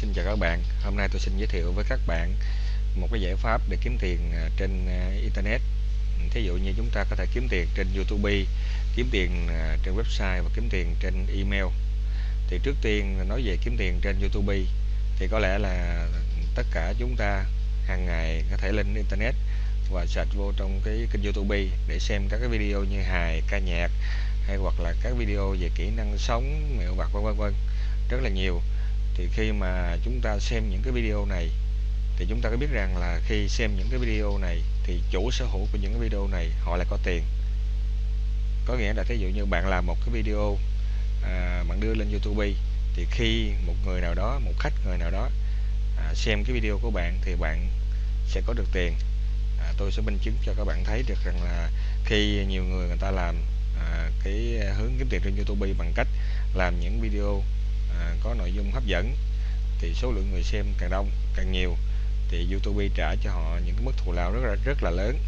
xin chào các bạn. Hôm nay tôi xin giới thiệu với các bạn một cái giải pháp để kiếm tiền à, trên à, internet. Thí dụ như chúng ta có thể kiếm tiền trên YouTube, kiếm tiền à, trên website và kiếm tiền trên email. Thì trước tiên nói về kiếm tiền trên YouTube thì có lẽ là tất cả chúng ta hàng ngày có thể lên internet và search vô trong cái kênh YouTube để xem các cái video như hài, ca nhạc hay hoặc là các video về kỹ năng sống, mẹo vặt vân vân. Rất là nhiều thì khi mà chúng ta xem những cái video này thì chúng ta có biết rằng là khi xem những cái video này thì chủ sở hữu của những cái video này họ lại có tiền. Có nghĩa là thí dụ như bạn làm một cái video à, bạn đưa lên YouTube thì khi một người nào đó một khách người nào đó à, xem cái video của bạn thì bạn sẽ có được tiền. À, tôi sẽ minh chứng cho các bạn thấy được rằng là khi nhiều người người ta làm à, cái hướng kiếm tiền trên YouTube bằng cách làm những video à, có nội dung hấp dẫn thì số lượng người xem càng đông càng nhiều thì YouTube trả cho họ những cái mức thù lao rất là rất là lớn.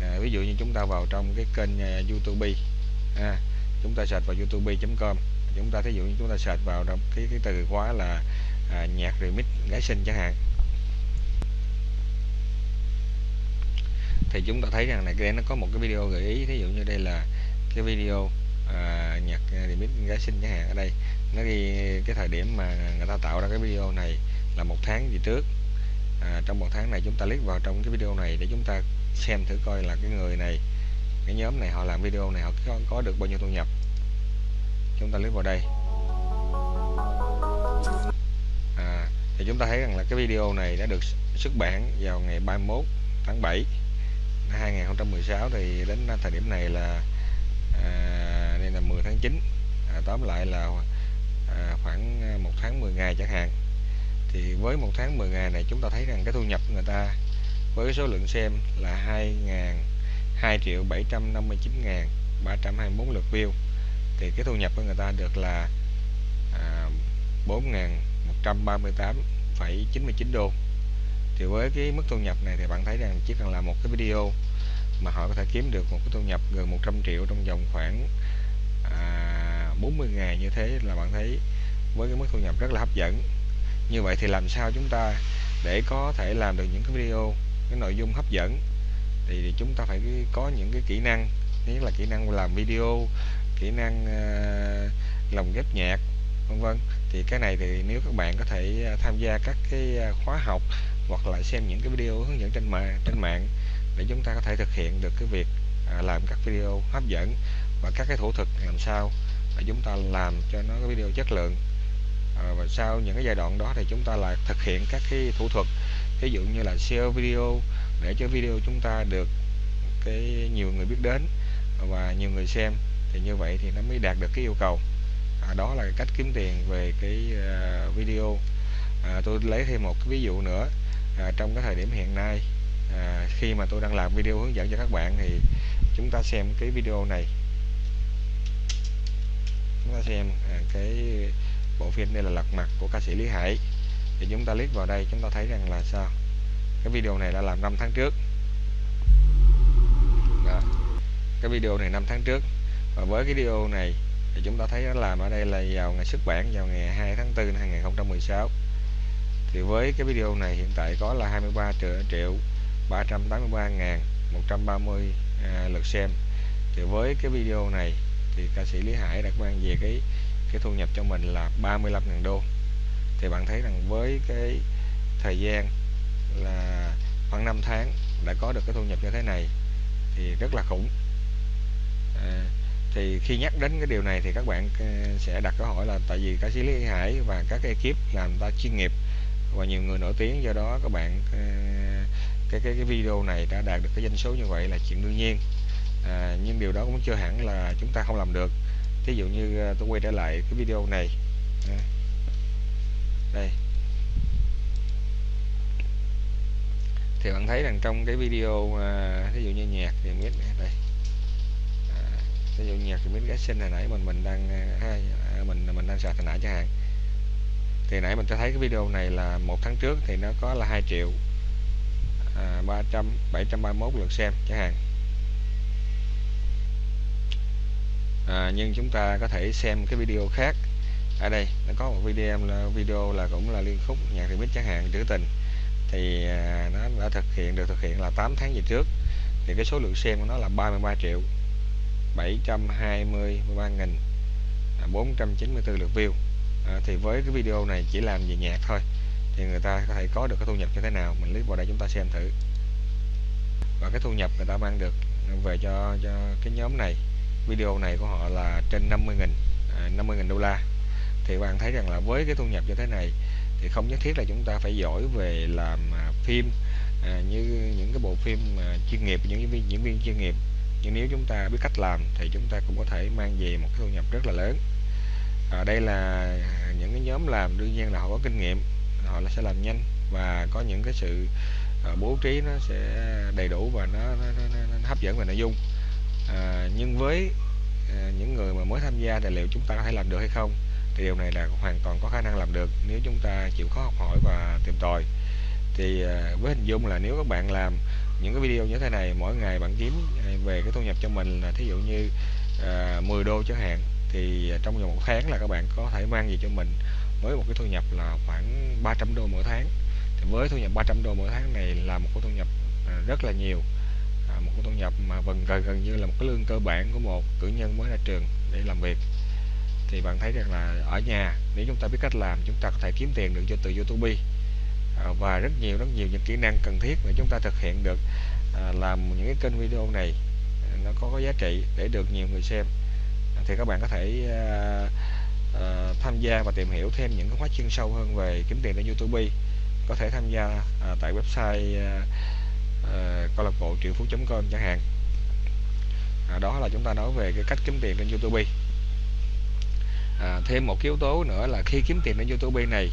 À, ví dụ như chúng ta vào trong cái kênh uh, YouTube à, chúng ta search vào youtube.com chúng ta thí dụ như chúng ta search vào trong cái cái từ khóa là à, nhạc remix gái sinh chẳng hạn. Thì chúng ta thấy rằng này cái nó có một cái video gợi ý thí dụ như đây là cái video à, nhạc remix gái sinh chẳng hạn ở đây. Nó ghi cái thời điểm mà người ta tạo ra cái video này là một tháng gì trước. À, trong một tháng này chúng ta click vào trong cái video này để chúng ta xem thử coi là cái người này cái nhóm này họ làm video này họ có, có được bao nhiêu thu nhập. Chúng ta click vào đây. À, thì chúng ta thấy rằng là cái video này đã được xuất bản vào ngày 31 tháng 7 năm 2016 thì đến thời điểm này là à, đây là 10 tháng 9 à, tóm lại là à, khoảng à, một tháng 10 ngày chẳng hạn. Thì với một tháng 10 ngày này chúng ta thấy rằng cái thu nhập người ta với số lượng xem là 2 ngàn 2 triệu 759 ngàn 324 lượt view. Thì cái thu nhập của người ta được là à, 4.138,99 đô. Thì với cái mức thu nhập này thì bạn thấy rằng chỉ cần làm một cái video mà họ có thể kiếm được một cái thu nhập gần 100 triệu trong vòng khoảng à, 40 ngày như thế là bạn thấy với cái mức thu nhập rất là hấp dẫn. Như vậy thì làm sao chúng ta để có thể làm được những cái video cái nội dung hấp dẫn? Thì, thì chúng ta phải có những cái kỹ năng nhất là kỹ năng làm video kỹ năng uh, lồng ghép nhạc vân vân. Thì cái này thì nếu các bạn có thể ờ, tham gia các cái ờ, khóa học hoặc là xem những cái video hướng dẫn trên mạng trên mạng để chúng ta có thể thực hiện được cái việc làm các video hấp dẫn và các cái thủ thuật làm sao để chúng ta làm cho nó cái video chất lượng. À, và sau những cái giai đoạn đó thì chúng ta lại thực hiện các cái thủ thuật. Ví dụ như là share video để cho video chúng ta được cái nhiều người biết đến và nhiều người xem thì như vậy thì nó mới đạt được cái yêu cầu. À, đó là cách kiếm tiền về cái uh, video. À, tôi lấy thêm một cái ví dụ nữa. À, trong cái thời điểm hiện nay à, khi mà tôi đang làm video hướng dẫn cho các bạn thì chúng ta xem cái video này chúng ta xem à, cái bộ phim đây là lật mặt của ca sĩ Lý Hải. Thì chúng ta click vào đây chúng ta thấy rằng là sao? Cái video này đã làm 5 tháng trước. Đó. cái video này 5 tháng trước. Và với cái video này thì chúng ta thấy nó làm ở đây là vào ngày xuất bản vào ngày 2 tháng 4 năm 2016 thì với cái video này hiện tại có là 23 triệu, triệu 383 ngàn 130 à, lượt xem. Thì với cái video này thì ca sĩ Lý Hải đã mang về cái cái thu nhập cho mình là 35.000 đô. Thì bạn thấy rằng với cái thời gian là khoảng 5 tháng đã có được cái thu nhập như thế này thì rất là khủng. À, thì khi nhắc đến cái điều này thì các bạn à, sẽ đặt câu hỏi là tại vì ca sĩ Lý Hải và các ekip làm ta chuyên nghiệp và nhiều người nổi tiếng do đó các bạn à, cái cái cái video này đã đạt được cái doanh số như vậy là chuyện đương nhiên à, nhưng điều đó cũng chưa hẳn là chúng ta không làm được. Thí dụ như à, tôi quay trở lại cái video này. À, đây. Thì bạn thấy rằng trong cái video à, thí dụ như nhạc thì biết đây. À, ví dụ nhạc thì biết cái sinh hồi nãy mình mình đang à, à mình mình đang sạc hồi nãy chẳng hạn. Thì nãy mình cho thấy cái video này là một tháng trước thì nó có là 2 triệu à, 300 731 lượt xem chẳng hạn. À, nhưng chúng ta có thể xem cái video khác. Ở đây nó có một video là video là cũng là liên khúc nhạc remix chẳng hạn trữ tình. Thì à, nó đã thực hiện được thực hiện là 8 tháng về trước. Thì cái số lượng xem của nó là 33 triệu 723 nghìn à, 494 lượt view. À, thì với cái video này chỉ làm về nhạc thôi thì người ta có thể có được cái thu nhập như thế nào mình click vào đây chúng ta xem thử. Và cái thu nhập người ta mang được về cho cho cái nhóm này video này của họ là trên 50 nghìn à, 50 nghìn đô la. Thì bạn thấy rằng là với cái thu nhập như thế này thì không nhất thiết là chúng ta phải giỏi về làm à, phim à, như những cái bộ phim à, chuyên nghiệp những diễn viên diễn viên chuyên nghiệp. Nhưng nếu chúng ta biết cách làm thì chúng ta cũng có thể mang về một cái thu nhập rất là lớn. À, đây là những cái nhóm làm đương nhiên là họ có kinh nghiệm họ là sẽ làm nhanh và có những cái sự à, bố trí nó sẽ đầy đủ và nó, nó, nó, nó, nó hấp dẫn về nội dung à, nhưng với à, những người mà mới tham gia thì liệu chúng ta có thể làm được hay không thì điều này là hoàn toàn có khả năng làm được nếu chúng ta chịu khó học hỏi và tìm tòi. Thì à, với hình dung là nếu các bạn làm những cái video như thế này mỗi ngày bạn kiếm à, về cái thu nhập cho mình là thí dụ như à, 10 đô chẳng hạn thì trong vòng một tháng là các bạn có thể mang gì cho mình với một cái thu nhập là khoảng 300 đô mỗi tháng. Thì với thu nhập 300 đô mỗi tháng này là một cái thu nhập à, rất là nhiều à, một cái thu nhập mà gần gần gần như là một cái lương cơ bản của một cử nhân mới ra trường để làm việc. Thì bạn thấy rằng là ở nhà nếu chúng ta biết cách làm chúng ta có thể kiếm tiền được cho từ YouTube. À, và rất nhiều rất nhiều những kỹ năng cần thiết để chúng ta thực hiện được à, làm những cái kênh video này à, nó có, có giá trị để được nhiều người xem. À, thì các bạn có thể à, tham gia và tìm hiểu thêm những cái khóa chuyên sâu hơn về kiếm tiền trên YouTube. Có thể tham gia tại website uh, câu lạc bộ triệu phú.com chẳng hạn. À, đó là chúng ta nói về cái cách kiếm tiền trên YouTube. À, thêm một cái yếu tố nữa là khi kiếm tiền trên YouTube này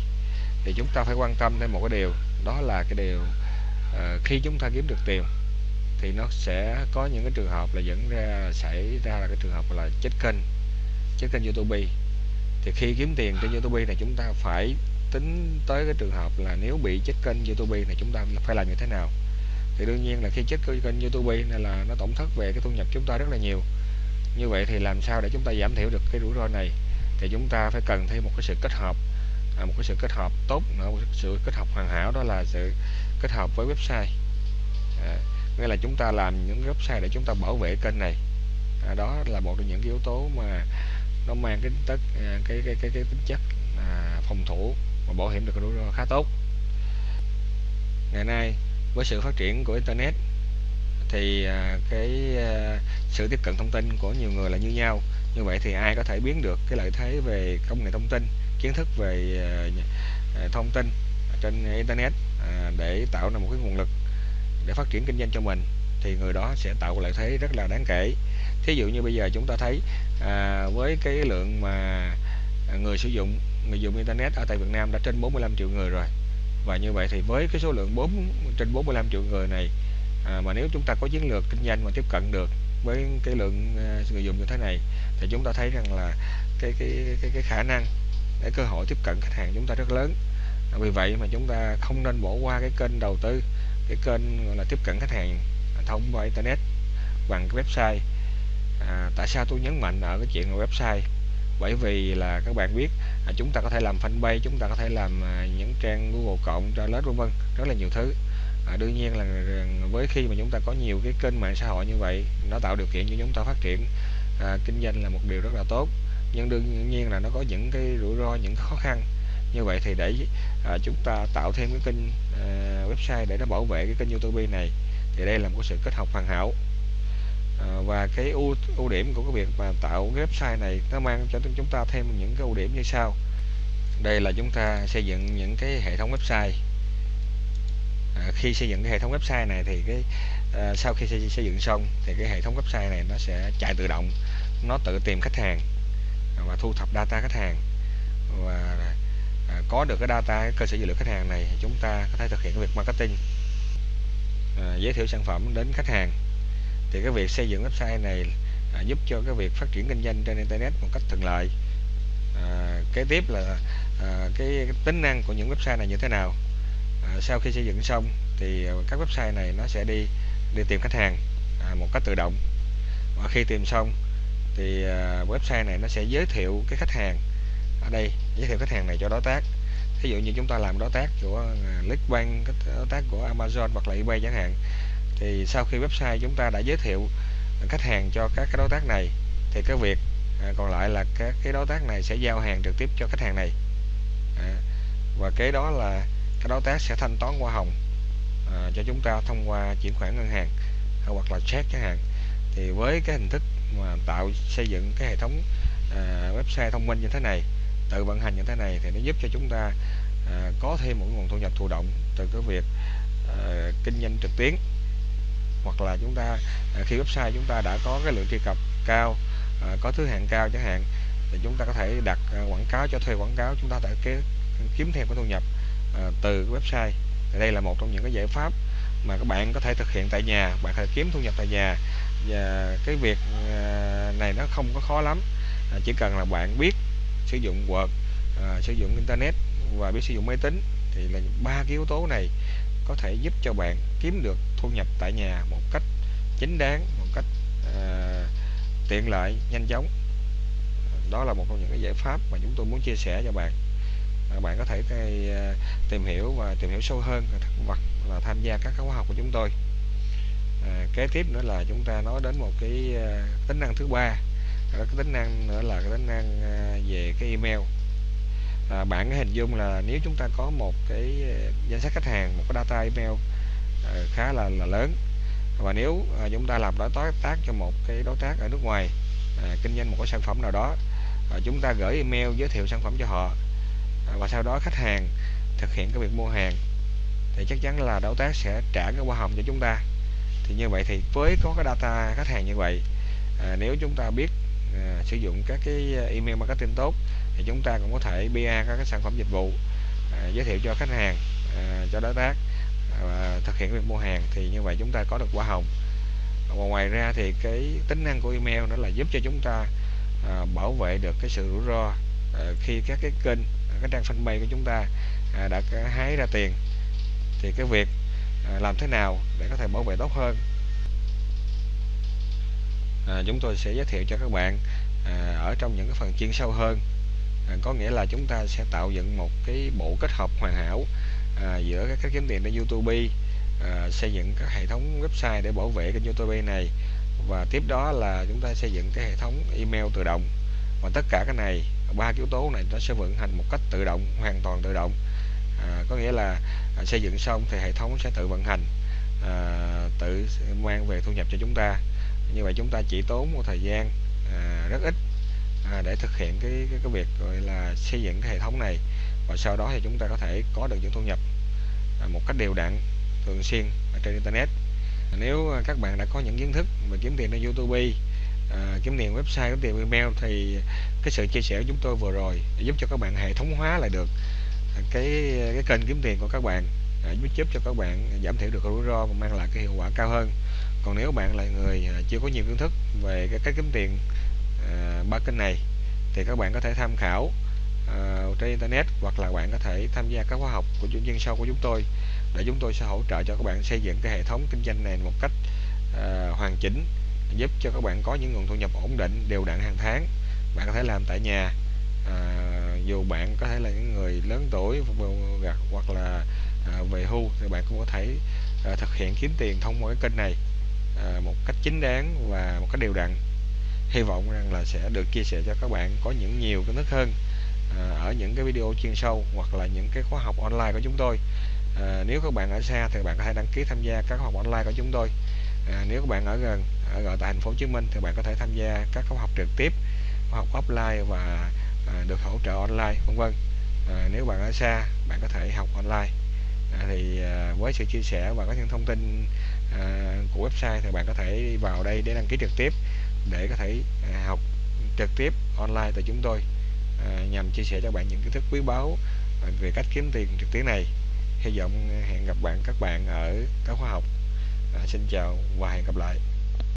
thì chúng ta phải quan tâm thêm một cái điều đó là cái điều à, khi chúng ta kiếm được tiền thì nó sẽ có những cái trường hợp là dẫn ra xảy ra là cái trường hợp là chết kênh chết kênh YouTube. Thì khi kiếm tiền trên YouTube này chúng ta phải tính tới cái trường hợp là nếu bị chết kênh YouTube này chúng ta phải làm như thế nào? Thì đương nhiên là khi chết kênh YouTube này là nó tổn thất về cái thu nhập chúng ta rất là nhiều. Như vậy thì làm sao để chúng ta giảm thiểu được cái rủi ro này? Thì chúng ta phải cần thêm một cái sự kết hợp à, một cái sự kết hợp tốt nữa một sự kết hợp hoàn hảo đó là sự kết hợp với website. À, nghĩa là chúng ta làm những website để chúng ta bảo vệ kênh này. À, đó là một trong những cái yếu tố mà nó mang cái tất à, cái cái cái, cái tính chất à, phòng thủ và bảo hiểm được rủi ro khá tốt. Ngày nay với sự phát triển của internet thì à, cái à, sự tiếp cận thông tin của nhiều người là như nhau. Như vậy thì ai có thể biến được cái lợi thế về công nghệ thông tin kiến thức về à, thông tin trên internet để tạo ra một cái nguồn lực để phát triển kinh doanh cho mình thì người đó sẽ tạo lợi thế rất là đáng kể. Thí dụ như bây giờ chúng ta thấy à, với cái lượng mà người sử dụng người dùng internet ở tại Việt Nam đã trên 45 triệu người rồi và như vậy thì với cái số lượng 4 trên 45 triệu người này à, mà nếu chúng ta có chiến lược kinh doanh mà tiếp cận được với cái lượng à, người dùng như thế này thì chúng ta thấy rằng là cái cái cái, cái khả năng để cơ hội tiếp cận khách hàng chúng ta rất lớn. À, vì vậy mà chúng ta không nên bỏ qua cái kênh đầu tư cái kênh gọi là tiếp cận khách hàng thông qua internet bằng cái website. À, tại sao tôi nhấn mạnh ở cái chuyện là website? Bởi vì là các bạn biết à, chúng ta có thể làm fanpage chúng ta có thể làm à, những trang google cộng trang lớn vân vân rất là nhiều thứ. À, đương nhiên là với khi mà chúng ta có nhiều cái kênh mạng xã hội như vậy nó tạo điều kiện cho chúng ta phát triển à, kinh doanh là một điều rất là tốt. Nhưng đương nhiên là nó có những cái rủi ro những khó khăn. Như vậy thì để à, chúng ta tạo thêm cái kênh à, website để nó bảo vệ cái kênh youtube này thì đây là một sự kết hợp hoàn hảo à, và cái ưu ưu điểm của cái việc mà tạo cái website này nó mang cho chúng ta thêm những cái ưu điểm như sau. Đây là chúng ta xây dựng những cái hệ thống website. À, khi xây dựng cái hệ thống website này thì cái à, sau khi xây, xây dựng xong thì cái hệ thống website này nó sẽ chạy tự động nó tự tìm khách hàng và thu thập data khách hàng. Và à, có được cái data cái cơ sở dữ liệu khách hàng này chúng ta có thể thực hiện cái việc marketing à, giới thiệu sản phẩm đến khách hàng thì cái việc xây dựng website này à, giúp cho cái việc phát triển kinh doanh trên internet một cách thuận lợi. À, kế tiếp là à, cái, cái tính năng của những website này như thế nào? À, sau khi xây dựng xong thì các website này nó sẽ đi đi tìm khách hàng à, một cách tự động. Và khi tìm xong thì à, website này nó sẽ giới thiệu cái khách hàng ở đây giới thiệu khách hàng này cho đối tác. Ví dụ như chúng ta làm đối tác của à, Clickbank đối tác của Amazon hoặc là eBay chẳng hạn thì sau khi website chúng ta đã giới thiệu à, khách hàng cho các cái đối tác này thì cái việc à, còn lại là các cái đối tác này sẽ giao hàng trực tiếp cho khách hàng này. À, và kế đó là các đối tác sẽ thanh toán qua hồng à, cho chúng ta thông qua chuyển khoản ngân hàng à, hoặc là check chẳng hạn thì với cái hình thức mà tạo xây dựng cái hệ thống à, website thông minh như thế này tự vận hành như thế này thì nó giúp cho chúng ta à, có thêm một nguồn thu nhập thụ động từ cái việc à, kinh doanh trực tuyến hoặc là chúng ta à, khi website chúng ta đã có cái lượng truy cập cao à, có thứ hạng cao chẳng hạn, thì chúng ta có thể đặt à, quảng cáo cho thuê quảng cáo, chúng ta thể cái kiếm thêm cái thu nhập từ website. Thì đây là một trong những cái giải pháp mà các bạn có thể thực hiện tại nhà, bạn có thể kiếm thu nhập tại nhà. Và cái việc này nó không có khó lắm chỉ cần là bạn biết sử dụng Word sử dụng internet và biết sử dụng máy tính thì là ba cái yếu tố này có thể giúp cho bạn kiếm được thu nhập tại nhà một cách chính đáng một cách uh, tiện lợi nhanh chóng. Đó là một trong những cái giải pháp mà chúng tôi muốn chia sẻ cho bạn. Bạn có thể cái, tìm hiểu và tìm hiểu sâu hơn hoặc là tham gia các khóa học của chúng tôi. À, kế tiếp nữa là chúng ta nói đến một cái tính năng thứ ba. Cái tính năng nữa là cái tính năng về cái email à, bạn cái hình dung là nếu chúng ta có một cái ờ, danh sách khách hàng một cái data email à, khá là là lớn và nếu à, chúng ta làm đối tác cho một cái đối tác ở nước ngoài à, kinh doanh một cái sản phẩm nào đó à, chúng ta gửi email giới thiệu sản phẩm cho họ à, và sau đó khách hàng thực hiện cái việc mua hàng thì chắc chắn là đối tác sẽ trả cái hoa hồng cho chúng ta. Thì như vậy thì với có cái data khách hàng như vậy à, nếu chúng ta biết à, sử dụng các cái à, email marketing tốt thì chúng ta cũng có thể BA các cái sản phẩm dịch vụ à, giới thiệu cho khách hàng à, cho đối tác và thực hiện việc mua hàng thì như vậy chúng ta có được quả hồng. Và ngoài ra thì cái tính năng của email nó là giúp cho chúng ta à, bảo vệ được cái sự rủi ro à, khi các cái kênh à, cái trang fanpage của chúng ta à, đã hái ra tiền. Thì cái việc à, làm thế nào để có thể bảo vệ tốt hơn à, chúng tôi sẽ giới thiệu cho các bạn à, ở trong những cái phần chuyên sâu hơn. À, có nghĩa là chúng ta sẽ tạo dựng một cái bộ kết hợp hoàn hảo à, giữa các cách kiếm tiền trên YouTube à, xây dựng các hệ thống website để bảo vệ kênh YouTube này. Và tiếp đó là chúng ta xây dựng cái hệ thống email tự động. Và tất cả cái này ba yếu tố này nó sẽ vận hành một cách tự động hoàn toàn tự động. À, có nghĩa là à, xây dựng xong thì hệ thống sẽ tự vận hành à, tự mang về thu nhập cho chúng ta như vậy chúng ta chỉ tốn một thời gian à, rất ít à, để thực hiện cái, cái cái việc gọi là xây dựng cái hệ thống này. Và sau đó thì chúng ta có thể có được những thu nhập à, một cách đều đặn thường xuyên ở trên internet. Nếu các bạn đã có những kiến thức về kiếm tiền trên YouTube à, kiếm tiền website kiếm tiền email thì cái sự chia sẻ của chúng tôi vừa rồi giúp cho các bạn hệ thống hóa lại được cái cái kênh kiếm tiền của các bạn à, giúp cho các bạn giảm thiểu được rủi ro và mang lại cái hiệu quả cao hơn còn nếu bạn là người à, chưa có nhiều kiến thức về cái cách kiếm tiền à, ba kênh này thì các bạn có thể tham khảo uh, trên internet hoặc là bạn có thể tham gia các khóa học của chuyên sau của chúng tôi để chúng tôi sẽ hỗ trợ cho các bạn xây dựng cái hệ thống kinh doanh này một cách uh, hoàn chỉnh giúp cho các bạn có những nguồn thu nhập ổn định đều đặn hàng tháng. Bạn có thể làm tại nhà à, dù bạn có thể là những người lớn tuổi hoặc là à, về hưu thì bạn cũng có thể à, thực hiện kiếm tiền thông qua cái kênh này à, một cách chính đáng và một cách đều đặn. Hy vọng rằng là sẽ được chia sẻ cho các bạn có những nhiều kiến thức hơn à, ở những cái video chuyên sâu hoặc là những cái khóa học online của chúng tôi. À, nếu các bạn ở xa thì bạn có thể đăng ký tham gia các khóa học online của chúng tôi. À, nếu các bạn ở gần ở tại thành phố Hồ Chí Minh thì bạn có thể tham gia các khóa học trực tiếp khóa học offline và à, được hỗ trợ online vân vân. À, nếu bạn ở xa bạn có thể học online. À, thì à, với sự chia sẻ và có những thông tin à, của website thì bạn có thể đi vào đây để đăng ký trực tiếp để có thể à, học trực tiếp online từ chúng tôi à, nhằm chia sẻ cho bạn những kiến thức quý báu về cách kiếm tiền trực tuyến này. Hy vọng hẹn gặp bạn các bạn ở các khóa học. À, xin chào và hẹn gặp lại.